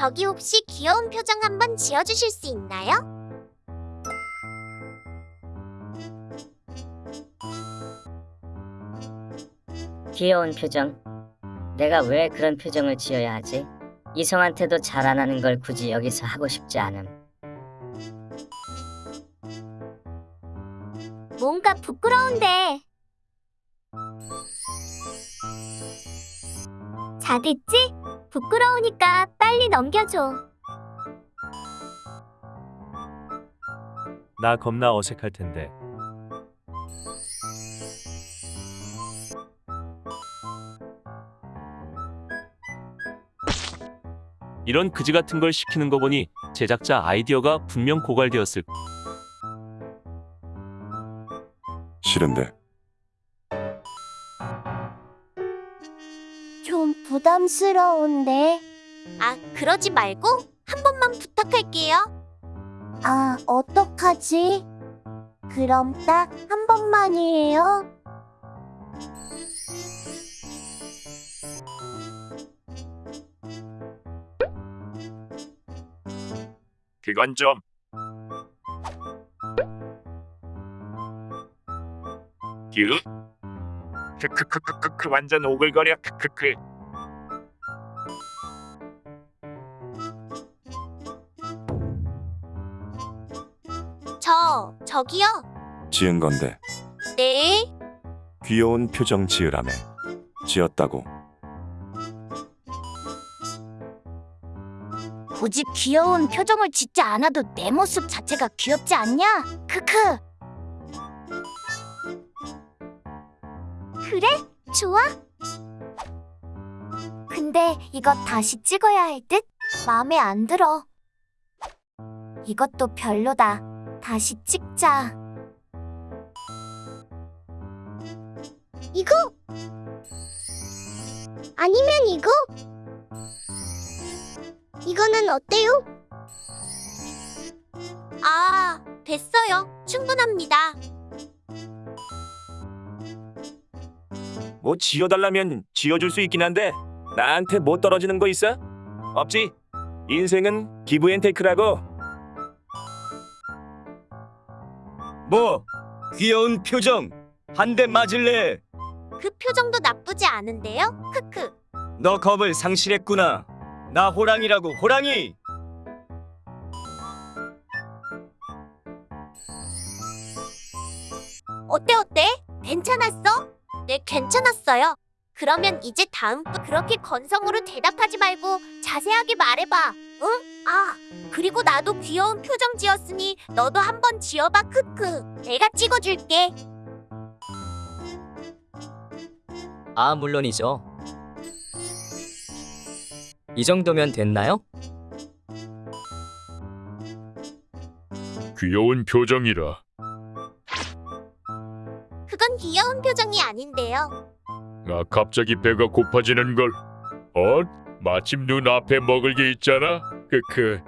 저기 혹시 귀여운 표정 한번 지어주실 수 있나요? 귀여운 표정. 내가 왜 그런 표정을 지어야 하지? 이성한테도 잘 안 하는 걸 굳이 여기서 하고 싶지 않음. 뭔가 부끄러운데. 다 됐지? 부끄러우니까 빨리 넘겨줘. 나 겁나 어색할 텐데. 이런 그지 같은 걸 시키는 거 보니 제작자 아이디어가 분명 고갈되었을 싫은데 좀 부담스러운데. 아, 그러지 말고 한 번만 부탁할게요. 아, 어떡하지? 그럼 딱 한 번만이에요. 그건 좀 유? 크 크크크크크 완전 오글거려 크크크 저, 저기요. 지은 건데 네. 귀여운 표정 지으라며 지었다고 굳이 귀여운 표정을 짓지 않아도 내 모습 자체가 귀엽지 않냐? 크크. 그래? 좋아. 근데 이거 다시 찍어야 할 듯? 마음에 안 들어. 이것도 별로다. 다시 찍자. 이거? 아니면 이거? 이거는 어때요? 아, 됐어요. 충분합니다. 뭐 지어달라면 지어줄 수 있긴 한데 나한테 못 떨어지는 거 있어? 없지? 인생은 기브앤테이크라고 뭐 귀여운 표정 한 대 맞을래? 그 표정도 나쁘지 않은데요? 크크. 너 겁을 상실했구나. 나 호랑이라고 호랑이. 어때 어때? 괜찮았어? 네, 괜찮았어요. 그러면 이제 다음 분 그렇게 건성으로 대답하지 말고 자세하게 말해봐. 응? 아, 그리고 나도 귀여운 표정 지었으니 너도 한번 지어봐. 크크. 내가 찍어줄게. 아, 물론이죠. 이 정도면 됐나요? 귀여운 표정이라 그건 귀여운 표정이 아닌데요. 아 갑자기 배가 고파지는 걸 어? 마침 눈앞에 먹을 게 있잖아 크크